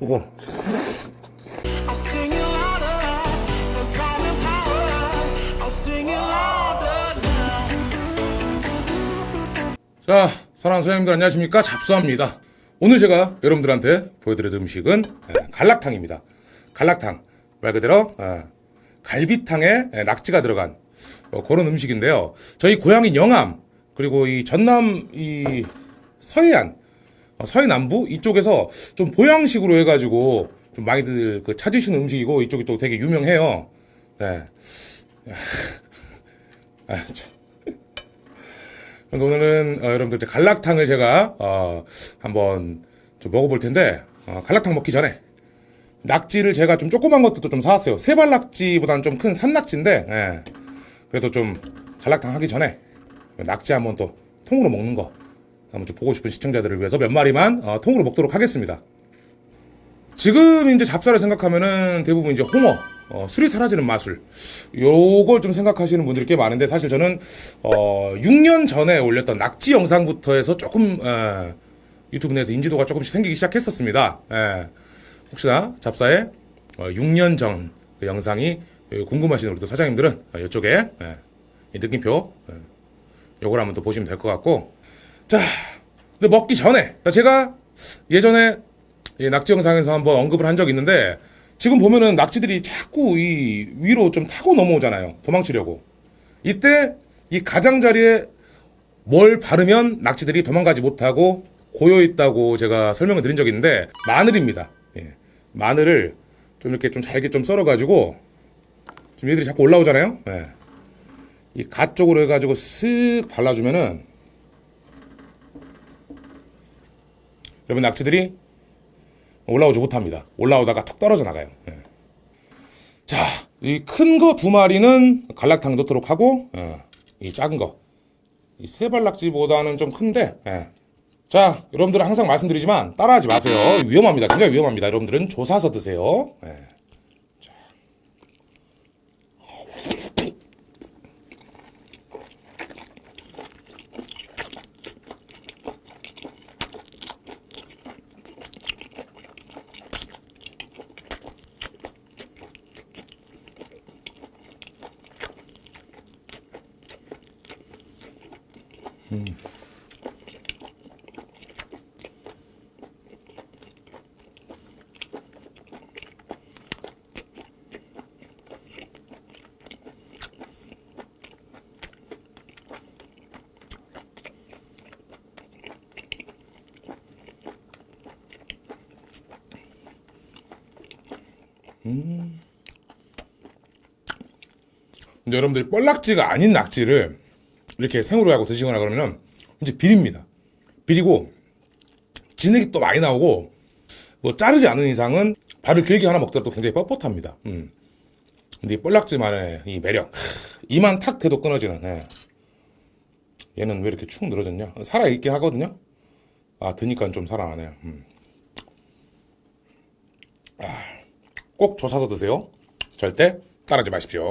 이거. 자, 사랑하는 소장님들 안녕하십니까? 잡수합니다. 오늘 제가 여러분들한테 보여드릴 음식은 예, 갈락탕입니다. 갈락탕. 말 그대로 예, 갈비탕에 예, 낙지가 들어간 어, 그런 음식인데요. 저희 고향인 영암 그리고 이 전남 이 서해안 어, 서해 남부 이쪽에서 좀 보양식으로 해가지고 좀 많이들 그 찾으시는 음식이고 이쪽이 또 되게 유명해요. 네. 아, 참. 그래서 오늘은 어, 여러분들 갈락탕을 제가 어, 한번 좀 먹어볼 텐데 어, 갈락탕 먹기 전에 낙지를 제가 좀 조그만 것도 좀 사왔어요. 세발 낙지보다는 좀 큰 산낙지인데 예. 그래도 좀 갈락탕 하기 전에 낙지 한번 또 통으로 먹는 거 한번 좀 보고 싶은 시청자들을 위해서 몇 마리만 어, 통으로 먹도록 하겠습니다. 지금 이제 잡사를 생각하면은 대부분 이제 홍어, 어, 술이 사라지는 마술, 요걸 좀 생각하시는 분들이 꽤 많은데 사실 저는 어, 6년 전에 올렸던 낙지 영상부터 해서 조금 에, 유튜브 내에서 인지도가 조금씩 생기기 시작했었습니다. 예. 혹시나 잡사의 어, 6년 전 그 영상이 예, 궁금하신 우리 또 사장님들은 어, 이쪽에 예, 이 느낌표 예, 요걸 한번 또 보시면 될 것 같고 자, 근데 먹기 전에 자, 제가 예전에 이 낙지 영상에서 한번 언급을 한 적이 있는데 지금 보면은 낙지들이 자꾸 이 위로 좀 타고 넘어오잖아요. 도망치려고. 이때 이 가장자리에 뭘 바르면 낙지들이 도망가지 못하고 고여 있다고 제가 설명을 드린 적이 있는데 마늘입니다. 예. 마늘을 좀 이렇게 좀 잘게 좀 썰어가지고 지금 얘들이 자꾸 올라오잖아요. 예. 이가 쪽으로 해가지고 쓱 발라주면은 여러분 낙지들이 올라오지 못합니다. 올라오다가 툭 떨어져 나가요. 예. 자, 이 큰 거 두 마리는 갈락탕 넣도록 하고, 예, 이 작은 거, 이 세발낙지보다는 좀 큰데, 예. 자, 여러분들은 항상 말씀드리지만 따라하지 마세요. 위험합니다. 굉장히 위험합니다. 여러분들은 조사서 드세요. 예. 자. 근데 여러분들이 뻘낙지가 아닌 낙지를 이렇게 생으로 하고 드시거나 그러면 이제 비립니다. 비리고 진액이 또 많이 나오고 뭐 자르지 않은 이상은 밥을 길게 하나 먹더라도 굉장히 뻣뻣합니다. 음. 근데 이 뻘낙지만의 이 매력 하, 이만 탁 대도 끊어지는 예. 얘는 왜 이렇게 축 늘어졌냐 살아있게 하거든요 아 드니까 좀 살아나네요 음. 아, 꼭 조사서 드세요. 절대 따라하지 마십시오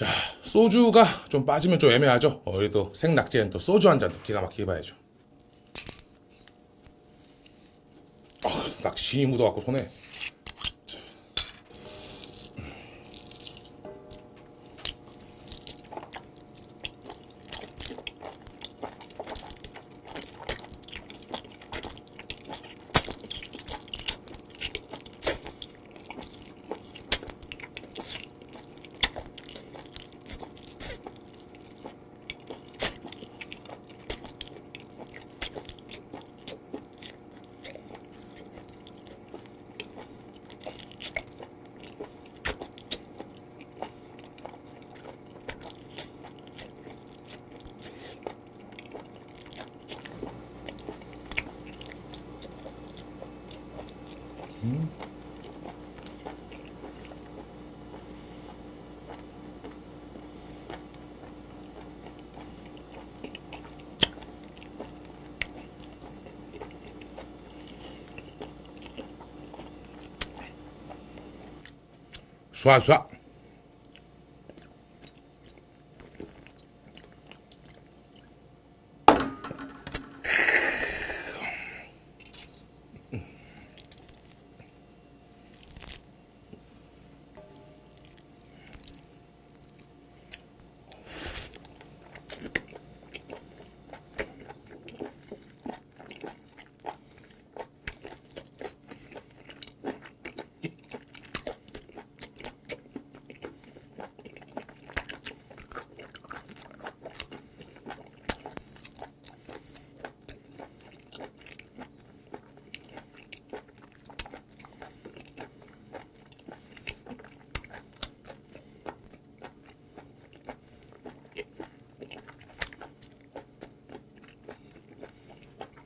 자, 소주가 좀 빠지면 좀 애매하죠. 어, 그래도 생낙지엔 또 소주 한잔또 기가 막히게 봐야죠. 아, 낙지 묻어갖고 손에. 쏴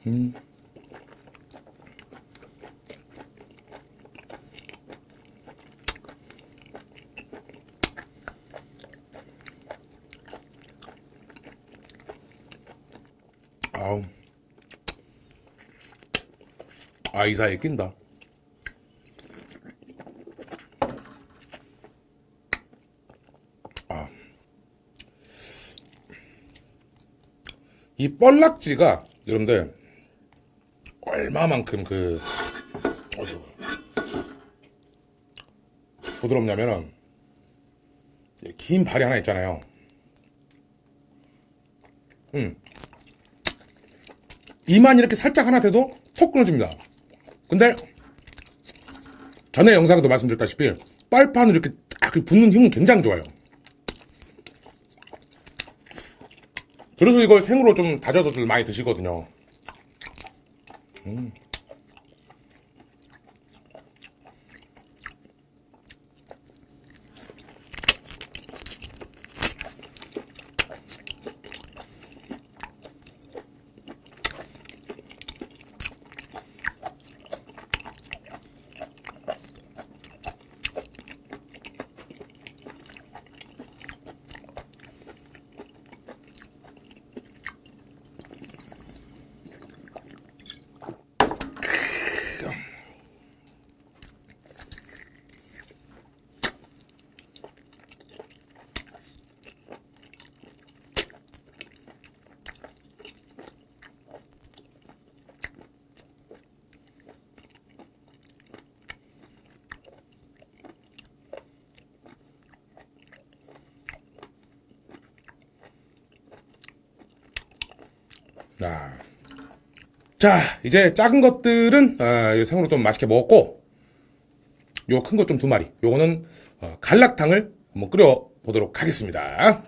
쏴. 아우. 아, 이 사이에 낀다. 아. 이 뻘락지가, 여러분들, 얼마만큼 그, 어이구. 부드럽냐면은, 이긴 발이 하나 있잖아요. 이만 이렇게 살짝 하나 돼도 톡 끊어집니다. 근데 전에 영상에도 말씀드렸다시피 빨판을 이렇게 딱 붙는 힘은 굉장히 좋아요. 그래서 이걸 생으로 좀 다져서들 많이 드시거든요. 음. 자, 자 이제 작은 것들은 어, 이 생으로 좀 맛있게 먹었고 요 큰 것 좀 두 마리 요거는 어, 갈락탕을 한번 끓여 보도록 하겠습니다.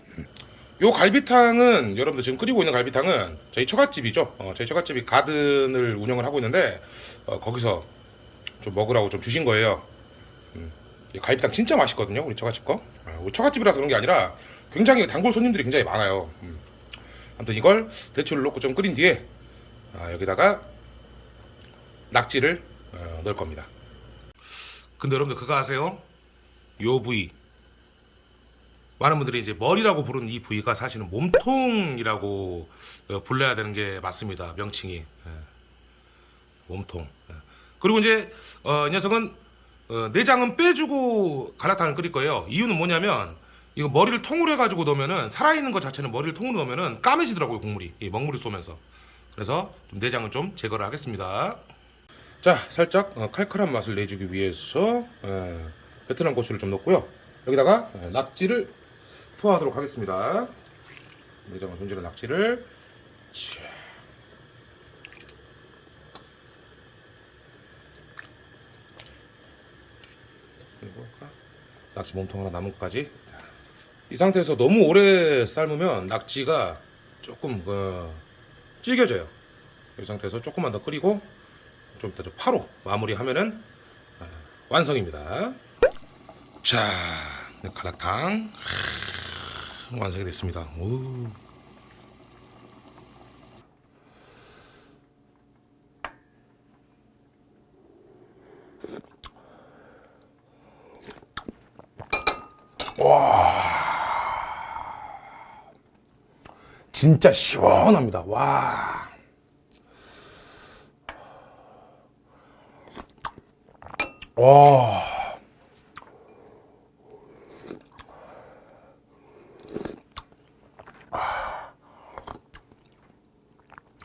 요 갈비탕은 여러분들 지금 끓이고 있는 갈비탕은 저희 처갓집이죠. 어, 저희 처갓집이 가든을 운영을 하고 있는데 어, 거기서 좀 먹으라고 좀 주신 거예요. 음, 이 갈비탕 진짜 맛있거든요. 우리 처갓집 거. 어, 우리 처갓집이라서 그런 게 아니라 굉장히 단골 손님들이 굉장히 많아요. 음. 아무튼 이걸 대추를 넣고 좀 끓인 뒤에 아, 여기다가 낙지를 어, 넣을 겁니다. 근데 여러분들 그거 아세요? 요 부위 많은 분들이 이제 머리라고 부르는 이 부위가 사실은 몸통이라고 어, 불러야 되는 게 맞습니다. 명칭이 예. 몸통. 예. 그리고 이제 어, 이 녀석은 어, 내장은 빼주고 갈라탕을 끓일 거예요. 이유는 뭐냐면 이거 머리를 통으로 해가지고 넣으면은 살아있는 것 자체는 머리를 통으로 넣으면은 까매지더라고요 국물이 이 먹물을 쏘면서 그래서 좀 내장은 좀 제거를 하겠습니다. 자 살짝 어, 칼칼한 맛을 내주기 위해서 에, 베트남 고추를 좀 넣고요. 여기다가 에, 낙지를 투하하도록 하겠습니다. 내장을 손질한 낙지를 자. 낙지 몸통 하나 남은 것까지 이 상태에서 너무 오래 삶으면 낙지가 조금 그 질겨져요. 이 상태에서 조금만 더 끓이고 좀 이따 좀 파로 마무리하면은 아, 완성입니다. 자, 갈락탕 하, 완성이 됐습니다. 오. 진짜 시원합니다. 와. 와.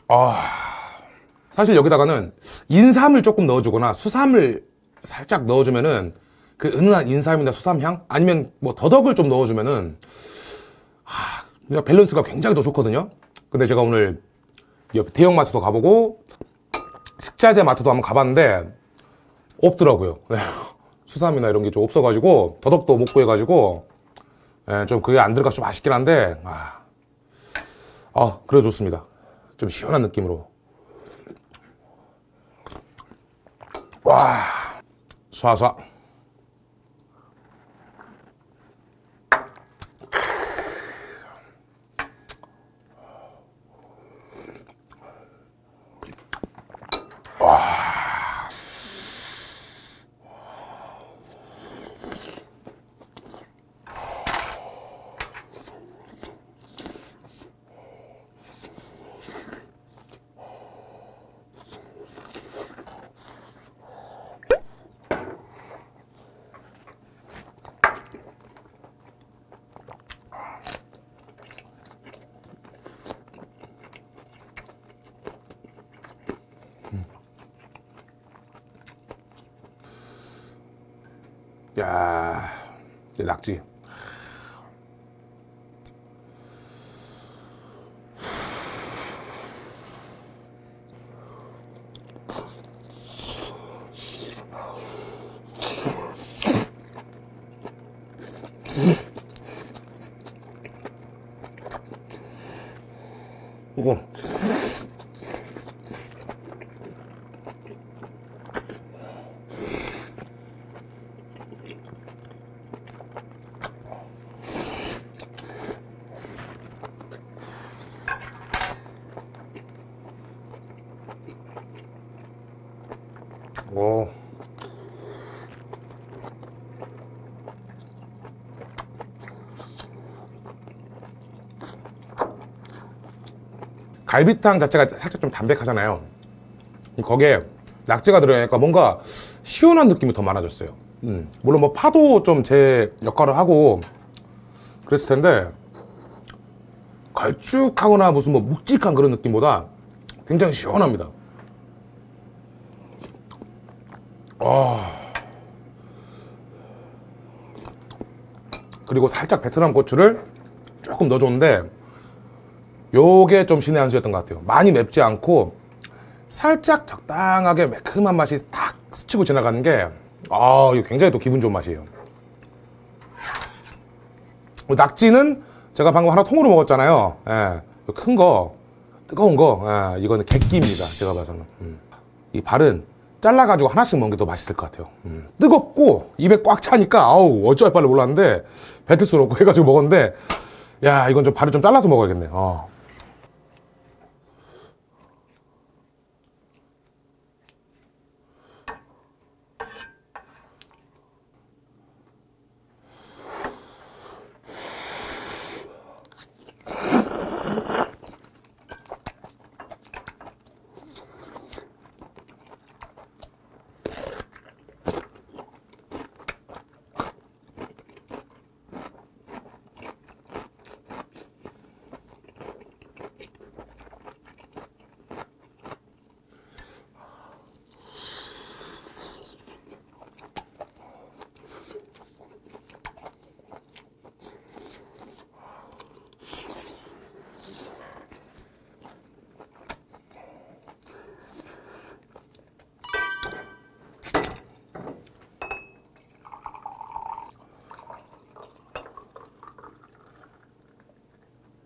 아. 사실 여기다가는 인삼을 조금 넣어주거나 수삼을 살짝 넣어주면은 그 은은한 인삼이나 수삼향 아니면 뭐 더덕을 좀 넣어주면은 그냥 밸런스가 굉장히 더 좋거든요. 근데 제가 오늘 옆 대형 마트도 가보고 식자재 마트도 한번 가봤는데 없더라고요. 네. 수삼이나 이런 게 좀 없어가지고 더덕도 못 구해가지고 예, 좀 그게 안 들어가서 좀 아쉽긴 한데 아, 아 그래 좋습니다. 좀 시원한 느낌으로 와 쏴쏴 야, 이 낙지. 이거 오. 갈비탕 자체가 살짝 좀 담백하잖아요. 거기에 낙지가 들어가니까 뭔가 시원한 느낌이 더 많아졌어요. 음, 물론 뭐 파도 좀 제 역할을 하고 그랬을 텐데 걸쭉하거나 무슨 뭐 묵직한 그런 느낌보다 굉장히 시원합니다. 그리고 살짝 베트남 고추를 조금 넣어줬는데 요게 좀 신의 한 수였던 것 같아요 많이 맵지 않고 살짝 적당하게 매콤한 맛이 탁 스치고 지나가는 게 아, 이거 굉장히 또 기분 좋은 맛이에요 낙지는 제가 방금 하나 통으로 먹었잖아요 예, 큰거 뜨거운 거 예, 이거는 객기입니다 제가 봐서는 음. 이 발은 잘라가지고 하나씩 먹는 게 더 맛있을 것 같아요. 음. 뜨겁고 입에 꽉 차니까 아우 어쩔 바를 몰랐는데 없고 해가지고 먹었는데 야 이건 좀 발을 좀 잘라서 먹어야겠네. 어.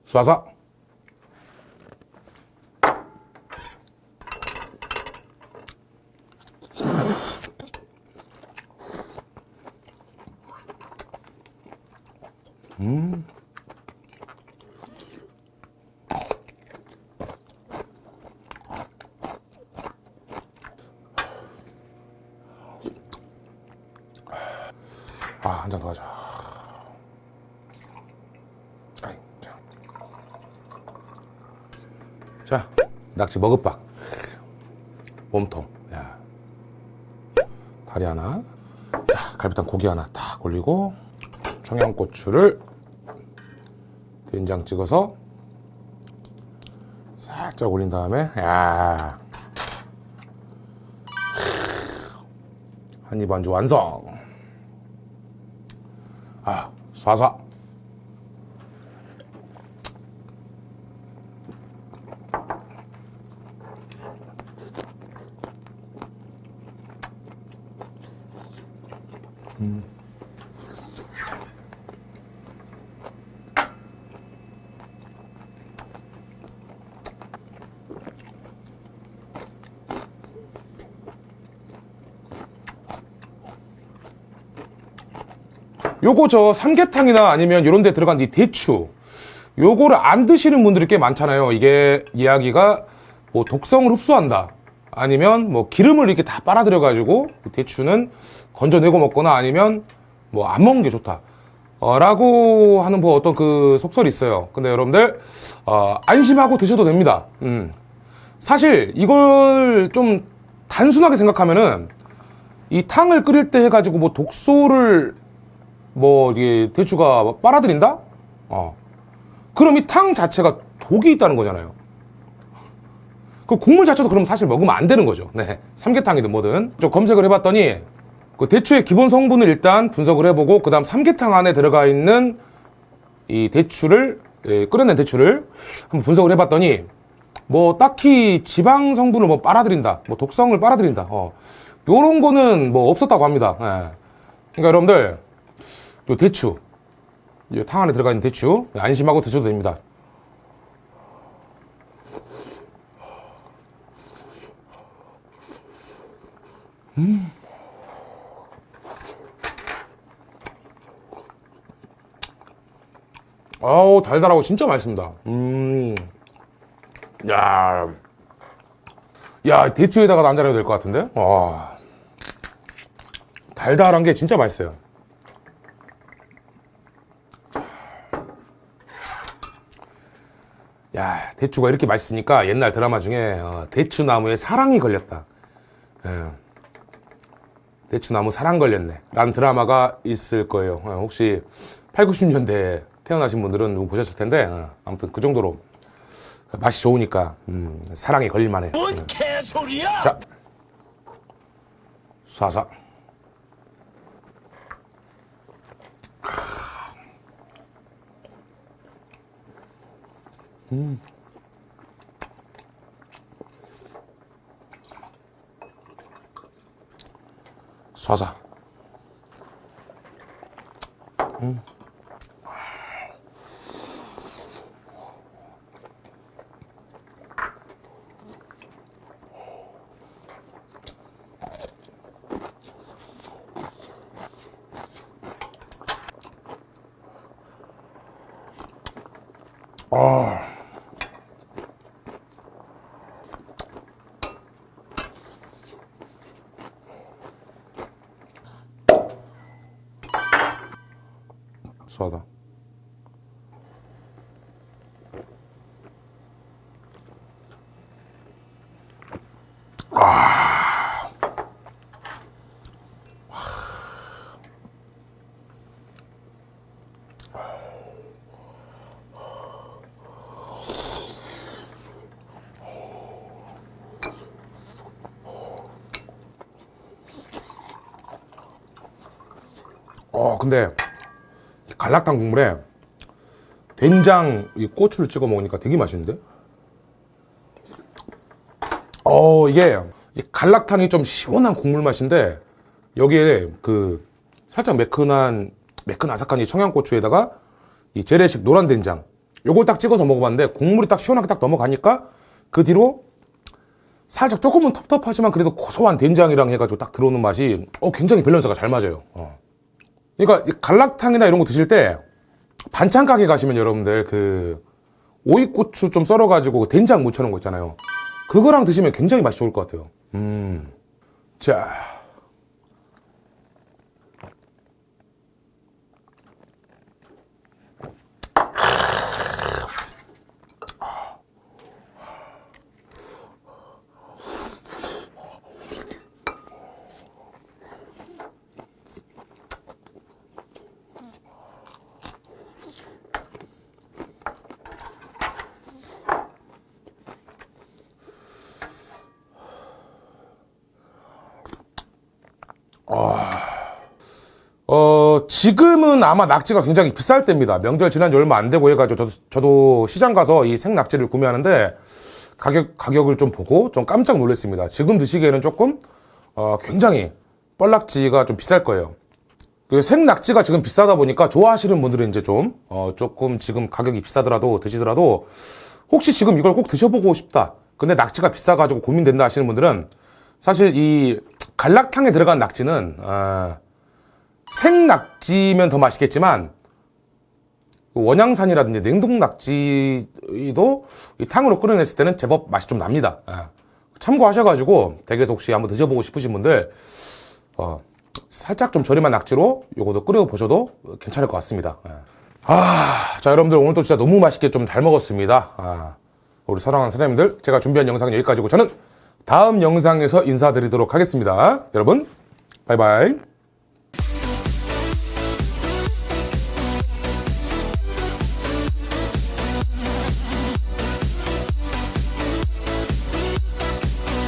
쏴서 음. 낙지 먹을박. 몸통. 야. 다리 하나. 자, 갈비탕 고기 하나 딱 올리고, 청양고추를 된장 찍어서 살짝 올린 다음에, 야. 한입 안주 완성. 아, 쏴쏴. 요거 저 삼계탕이나 아니면 이런 데 들어간 이 대추 요거를 안 드시는 분들이 꽤 많잖아요. 이게 이야기가 뭐 독성을 흡수한다 아니면 뭐 기름을 이렇게 다 빨아들여 가지고 대추는 건져내고 먹거나 아니면 뭐 안 먹는 게 좋다 어, 라고 하는 뭐 어떤 그 속설이 있어요 근데 여러분들 어, 안심하고 드셔도 됩니다 음. 사실 이걸 좀 단순하게 생각하면은 이 탕을 끓일 때 해가지고 뭐 독소를 뭐 이게 대추가 빨아들인다? 어. 그럼 이 탕 자체가 독이 있다는 거잖아요. 그 국물 자체도 그럼 사실 먹으면 안 되는 거죠. 네. 삼계탕이든 뭐든. 좀 검색을 해봤더니 그 대추의 기본 성분을 일단 분석을 해보고 그 다음 삼계탕 안에 들어가 있는 이 대추를 예, 끓여낸 대추를 한번 분석을 해봤더니 뭐 딱히 지방 성분을 뭐 빨아들인다, 뭐 독성을 빨아들인다, 어 요런 거는 뭐 없었다고 합니다. 예. 그러니까 여러분들 요 대추, 요탕 안에 들어가 있는 대추 안심하고 드셔도 됩니다. 음. 아우 달달하고 진짜 맛있습니다. 음, 야, 야 대추에다가 난자려도 될 것 같은데? 와, 달달한 게 진짜 맛있어요. 야, 대추가 이렇게 맛있으니까 옛날 드라마 중에 어, 대추나무에 사랑이 걸렸다. 예. 대추나무 사랑 걸렸네. 라는 드라마가 있을 거예요. 어, 혹시 8, 90년대에 태어나신 분들은 보셨을 텐데, 어, 아무튼 그 정도로 맛이 좋으니까, 음, 사랑에 걸릴만 해요. 뭔 개소리야! 자, 쏴서. 쏴서. 쏴서. 어, 근데 갈락탕 국물에 된장, 이 고추를 찍어 먹으니까 되게 맛있는데? 어, 이게 이 갈락탕이 좀 시원한 국물 맛인데 여기에 그 살짝 매끈한 매끈 아삭한 이 청양고추에다가 이 재래식 노란 된장 요걸 딱 찍어서 먹어봤는데 국물이 딱 시원하게 딱 넘어가니까 그 뒤로 살짝 조금은 텁텁하지만 그래도 고소한 된장이랑 해가지고 딱 들어오는 맛이 어 굉장히 밸런스가 잘 맞아요. 어. 그러니까 이 갈락탕이나 이런 거 드실 때 반찬 가게 가시면 여러분들 그 오이고추 좀 썰어가지고 그 된장 묻혀놓은 거 있잖아요. 그거랑 드시면 굉장히 맛이 좋을 것 같아요. 음. 자. 지금은 아마 낙지가 굉장히 비쌀 때입니다. 명절 지난 지 얼마 안 되고 해가지고 저도, 저도 시장 가서 이 생낙지를 구매하는데 가격, 가격을 좀 보고 좀 깜짝 놀랐습니다. 지금 드시기에는 조금, 어, 굉장히 뻘낙지가 좀 비쌀 거예요. 그 생낙지가 지금 비싸다 보니까 좋아하시는 분들은 이제 좀, 어, 조금 지금 가격이 비싸더라도 드시더라도 혹시 지금 이걸 꼭 드셔보고 싶다. 근데 낙지가 비싸가지고 고민된다 하시는 분들은 사실 이 갈락탕에 들어간 낙지는, 아, 생낙지면 더 맛있겠지만 그 원양산이라든지 냉동 낙지도 이 탕으로 끓여냈을 때는 제법 맛이 좀 납니다. 예. 참고하셔가지고 댁에서 혹시 한번 드셔보고 싶으신 분들 어, 살짝 좀 저렴한 낙지로 요거도 끓여보셔도 괜찮을 것 같습니다. 예. 아, 자 여러분들 오늘도 진짜 너무 맛있게 좀 잘 먹었습니다. 아, 우리 사랑하는 사장님들 제가 준비한 영상은 여기까지고 저는 다음 영상에서 인사드리도록 하겠습니다. 여러분 바이바이.